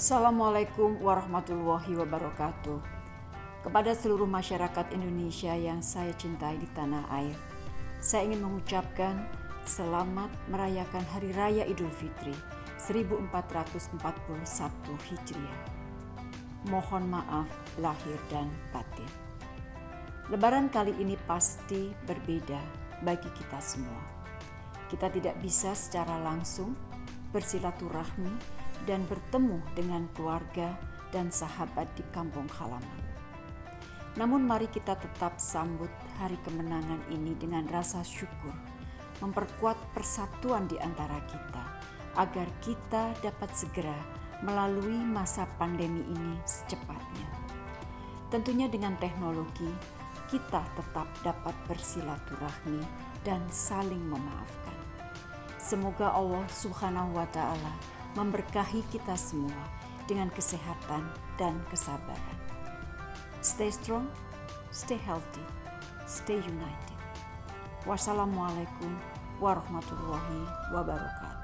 Assalamualaikum warahmatullahi wabarakatuh. Kepada seluruh masyarakat Indonesia yang saya cintai di tanah air, saya ingin mengucapkan selamat merayakan Hari Raya Idul Fitri 1441 Hijriah. Mohon maaf lahir dan batin. Lebaran kali ini pasti berbeda bagi kita semua. Kita tidak bisa secara langsung bersilaturahmi dan bertemu dengan keluarga dan sahabat di kampung halaman. Namun mari kita tetap sambut hari kemenangan ini dengan rasa syukur, memperkuat persatuan di antara kita agar kita dapat segera melalui masa pandemi ini secepatnya. Tentunya dengan teknologi, kita tetap dapat bersilaturahmi dan saling memaafkan. Semoga Allah Subhanahu wa Ta'ala memberkahi kita semua dengan kesehatan dan kesabaran. Stay strong, stay healthy, stay united. Wassalamualaikum warahmatullahi wabarakatuh.